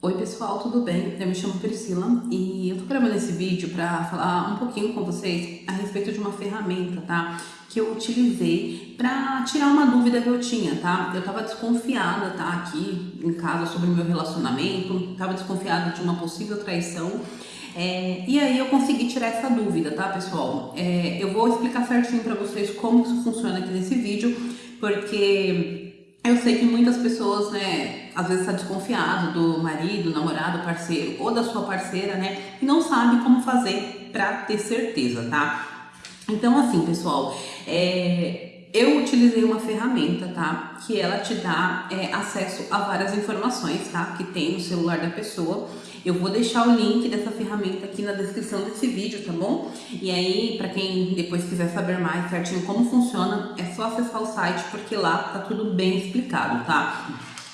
Oi pessoal, tudo bem? Eu me chamo Priscila e eu tô gravando esse vídeo para falar um pouquinho com vocês a respeito de uma ferramenta, tá? Que eu utilizei para tirar uma dúvida que eu tinha, tá? Eu tava desconfiada, tá? Aqui em casa sobre o meu relacionamento, tava desconfiada de uma possível traição é, e aí eu consegui tirar essa dúvida, tá pessoal? É, eu vou explicar certinho para vocês como isso funciona aqui nesse vídeo, porque eu sei que muitas pessoas, né, às vezes está desconfiado do marido, namorado, parceiro ou da sua parceira, né, e não sabe como fazer para ter certeza, tá? Então, assim, pessoal, é, eu utilizei uma ferramenta, tá? Que ela te dá é, acesso a várias informações, tá? Que tem no celular da pessoa. Eu vou deixar o link dessa ferramenta aqui na descrição desse vídeo, tá bom? E aí, para quem depois quiser saber mais certinho como funciona, é só acessar o site, porque lá tá tudo bem explicado, tá?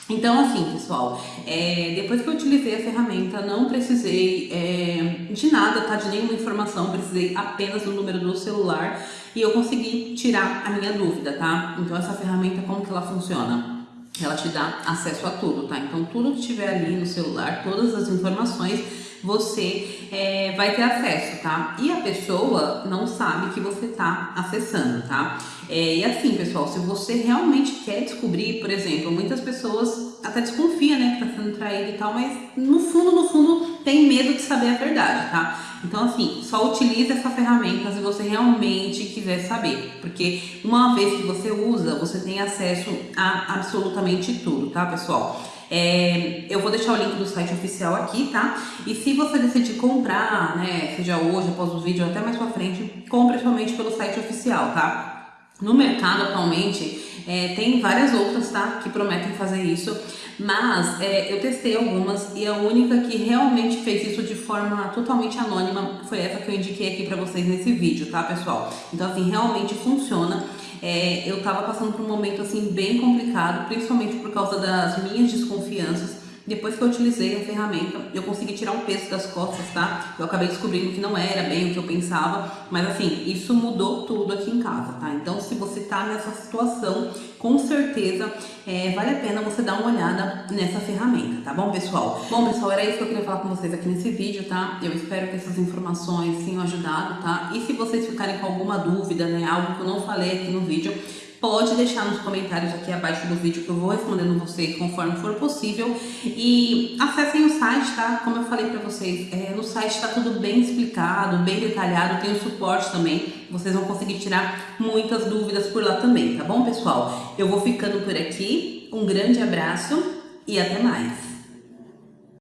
Então, assim, pessoal, é, depois que eu utilizei a ferramenta, não precisei é, de nada, tá? De nenhuma informação, precisei apenas do número do celular e eu consegui tirar a minha dúvida, tá? Então, essa ferramenta, como que ela funciona? ela te dá acesso a tudo, tá? Então, tudo que tiver ali no celular, todas as informações, você é, vai ter acesso, tá? E a pessoa não sabe que você tá acessando, tá? É, e assim, pessoal, se você realmente quer descobrir, por exemplo, muitas pessoas até desconfiam, né, que tá sendo traído e tal, mas no fundo, no fundo, tem medo de saber a verdade, tá? Então, assim, só utilize essa ferramenta se você realmente quiser saber, porque uma vez que você usa, você tem acesso a absolutamente tudo, tá, pessoal? É, eu vou deixar o link do site oficial aqui, tá? E se você decidir comprar, né, seja hoje, após o vídeo, até mais pra frente, compre somente pelo site oficial, tá? No mercado atualmente é, tem várias outras, tá? Que prometem fazer isso, mas é, eu testei algumas e a única que realmente fez isso de forma totalmente anônima foi essa que eu indiquei aqui pra vocês nesse vídeo, tá pessoal? Então assim, realmente funciona. É, eu tava passando por um momento assim bem complicado, principalmente por causa das minhas desconfianças depois que eu utilizei a ferramenta, eu consegui tirar um peso das costas, tá? Eu acabei descobrindo que não era bem o que eu pensava, mas assim, isso mudou tudo aqui em casa, tá? Então, se você tá nessa situação, com certeza é, vale a pena você dar uma olhada nessa ferramenta, tá bom, pessoal? Bom, pessoal, era isso que eu queria falar com vocês aqui nesse vídeo, tá? Eu espero que essas informações tenham ajudado, tá? E se vocês ficarem com alguma dúvida, né, algo que eu não falei aqui no vídeo, pode deixar nos comentários aqui abaixo do vídeo que eu vou respondendo vocês conforme for possível. E acessem o site, tá? Como eu falei pra vocês, é, no site tá tudo bem explicado, bem detalhado, tem o suporte também. Vocês vão conseguir tirar muitas dúvidas por lá também, tá bom, pessoal? Eu vou ficando por aqui. Um grande abraço e até mais!